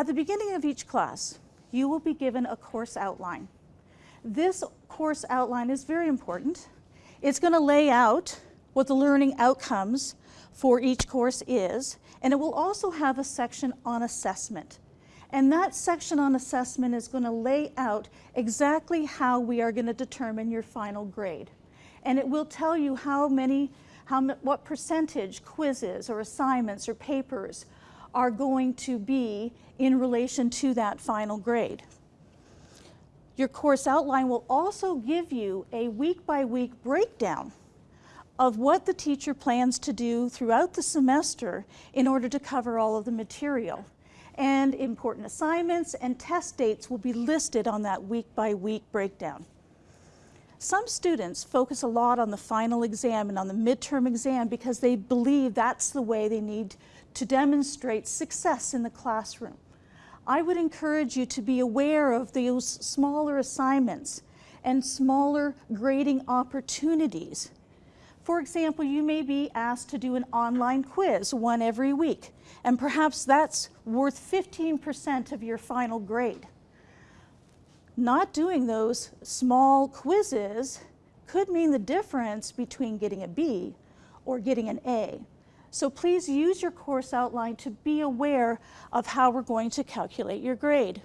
At the beginning of each class, you will be given a course outline. This course outline is very important. It's going to lay out what the learning outcomes for each course is, and it will also have a section on assessment. And that section on assessment is going to lay out exactly how we are going to determine your final grade. And it will tell you how many, how, what percentage quizzes or assignments or papers are going to be in relation to that final grade. Your course outline will also give you a week by week breakdown of what the teacher plans to do throughout the semester in order to cover all of the material. And important assignments and test dates will be listed on that week by week breakdown. Some students focus a lot on the final exam and on the midterm exam because they believe that's the way they need to demonstrate success in the classroom. I would encourage you to be aware of those smaller assignments and smaller grading opportunities. For example, you may be asked to do an online quiz, one every week, and perhaps that's worth 15% of your final grade. Not doing those small quizzes could mean the difference between getting a B or getting an A. So please use your course outline to be aware of how we're going to calculate your grade.